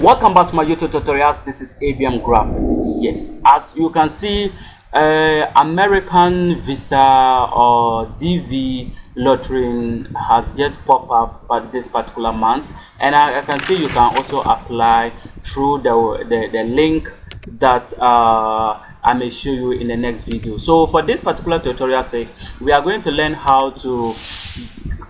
welcome back to my youtube tutorials. This is abm graphics. Yes as you can see uh, american visa or dv lottery has just popped up at this particular month. And I, I, can see you can also apply through the the, the link that uh, I may show you in the next video. So for this particular tutorial sake, we are going to learn how to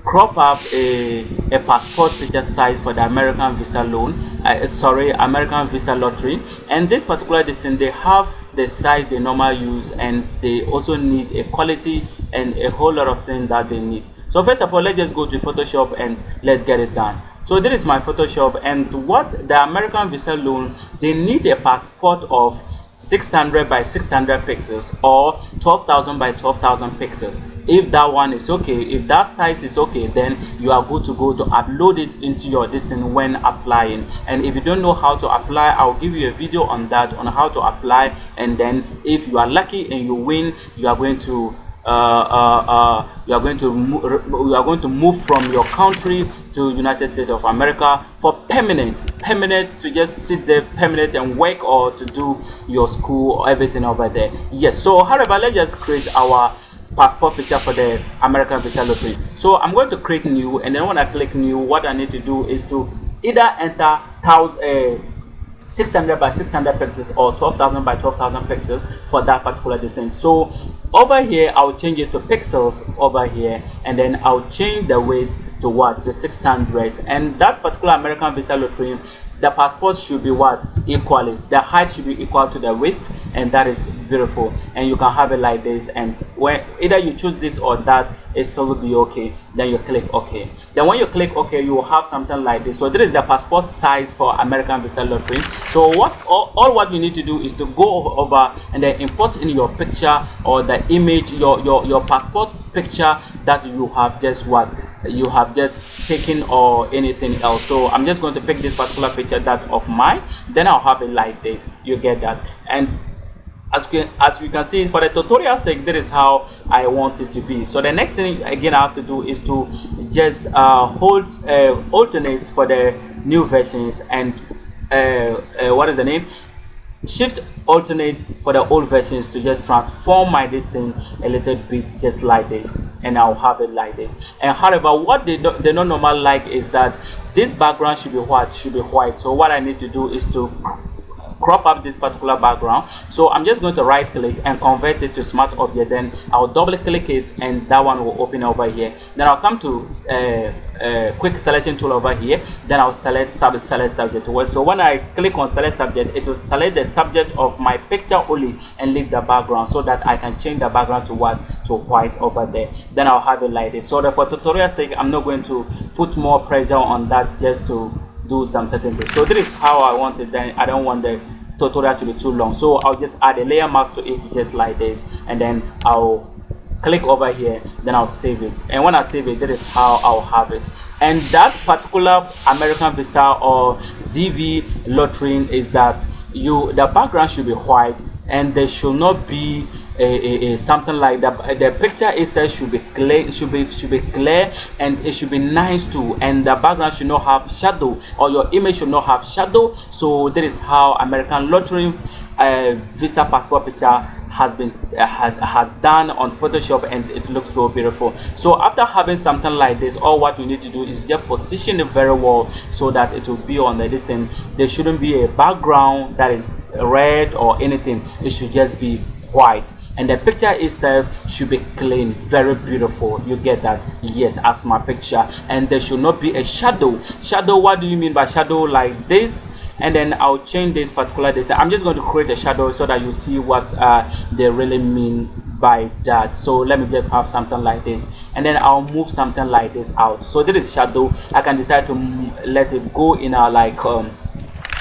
crop up a, a passport picture size for the American Visa loan, uh, sorry, American Visa lottery. And this particular distance, they have the size they normally use and they also need a quality and a whole lot of things that they need. So first of all, let's just go to Photoshop and let's get it done. So this is my Photoshop and what the American Visa loan, they need a passport of 600 by 600 pixels or 12,000 by 12,000 pixels if that one is okay if that size is okay then you are good to go to upload it into your distance when applying. And if you don't know how to apply i'll give you a video on that on how to apply. And then if you are lucky and you win you are going to uh, uh, uh, you are going to you are going to move from your country to United States of America for permanent permanent to just sit there permanent and work or to do your school or everything over there. Yes so however let's just create our passport picture for the American visa lottery so I'm going to create new and then when I click new what I need to do is to either enter thousand uh, 600 by 600 pixels or 12,000 by 12,000 pixels for that particular distance. So over here, I'll change it to pixels over here and then I'll change the width to what? To 600 and that particular American Visa lottery the passport should be what? Equally. The height should be equal to the width and that is beautiful. And you can have it like this. And when either you choose this or that it still will be okay. Then you click ok. Then when you click ok you will have something like this. So this is the passport size for american visa lottery. So what all, all what you need to do is to go over and then import in your picture or the image your your your passport picture that you have. Just what you have just taken or anything else. So i'm just going to pick this particular picture that of mine. Then i'll have it like this you get that. And as you, as you can see for the tutorial sake this is how i want it to be. So the next thing again i have to do is to just uh, hold uh, alternate for the new versions and uh, uh what is the name shift alternate for the old versions to just transform my distance a little bit just like this and i'll have it like this. And however what they don't they don't normally like is that this background should be white should be white. So what i need to do is to crop up this particular background. So i'm just going to right click and convert it to smart object then i'll double click it and that one will open over here. Then i'll come to uh, uh, quick selection tool over here. Then i'll select sub select subject. Well so when i click on select subject it will select the subject of my picture only and leave the background so that i can change the background to what to white over there. Then i'll have it like this. So that for tutorial sake i'm not going to put more pressure on that just to do some certain things. So this is how i want it then i don't want the tutorial to be too long. So i'll just add a layer mask to it just like this and then i'll click over here then i'll save it. And when i save it that is how i'll have it. And that particular american visa or dv lottery is that you the background should be white and there should not be a, a, a, something like that. The picture itself should be clear should be should be clear and it should be nice too. And the background should not have shadow or your image should not have shadow. So that is how american lottery uh, visa passport picture has been uh, has has done on photoshop and it looks so beautiful. So after having something like this all what you need to do is just position it very well so that it will be on the distance. There shouldn't be a background that is red or anything. It should just be white. And the picture itself should be clean very beautiful. You get that? Yes as my picture. And there should not be a shadow. Shadow what do you mean by shadow like this and then i'll change this particular this i'm just going to create a shadow so that you see what uh, they really mean by that. So let me just have something like this. And then i'll move something like this out. So this is shadow. I can decide to let it go in a like um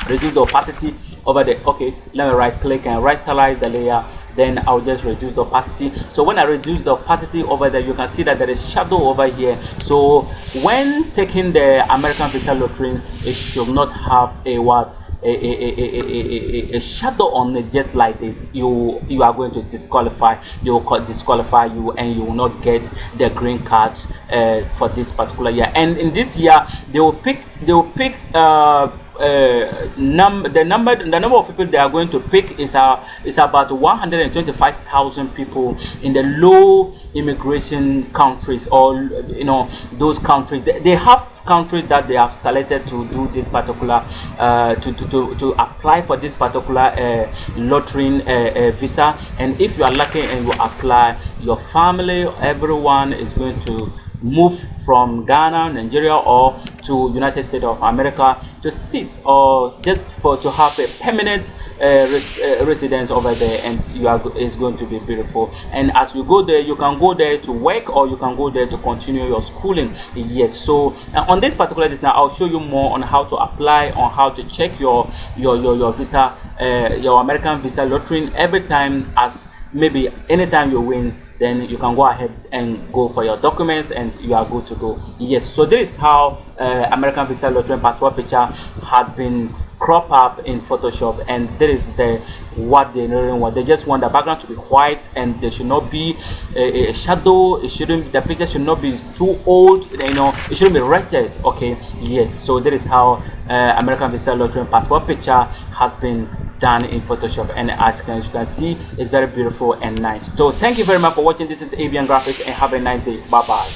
reduce the opacity over there okay let me right click and right stylize the layer then I'll just reduce the opacity. So when I reduce the opacity over there you can see that there is shadow over here. So when taking the American Visa Lottery it should not have a what? A, a, a, a, shadow on it just like this. You you are going to disqualify they will disqualify you and you will not get the green card uh, for this particular year. And in this year they will pick they will pick uh, uh, the number the number of people they are going to pick is uh, is about 125,000 people in the low immigration countries or you know those countries. They, they have countries that they have selected to do this particular uh, to, to, to, to apply for this particular uh, lottery uh, uh, visa. And if you are lucky and you apply your family everyone is going to move from Ghana, Nigeria, or to United States of America to sit or just for to have a permanent uh, res uh, residence over there, and you are is going to be beautiful. And as you go there, you can go there to work, or you can go there to continue your schooling. Yes. So uh, on this particular this now, I'll show you more on how to apply, on how to check your your your, your visa, uh, your American visa lottery every time as maybe anytime you win then you can go ahead and go for your documents and you are good to go. Yes so this is how uh, american visa lottery and passport picture has been crop up in photoshop and this is the what they really want. They just want the background to be white and there should not be a, a shadow. It shouldn't the picture should not be too old you know it shouldn't be wretched okay? Yes so that is how uh, american visa lottery and passport picture has been done in photoshop and as you can see it's very beautiful and nice. So thank you very much for watching. This is avian graphics and have a nice day. Bye bye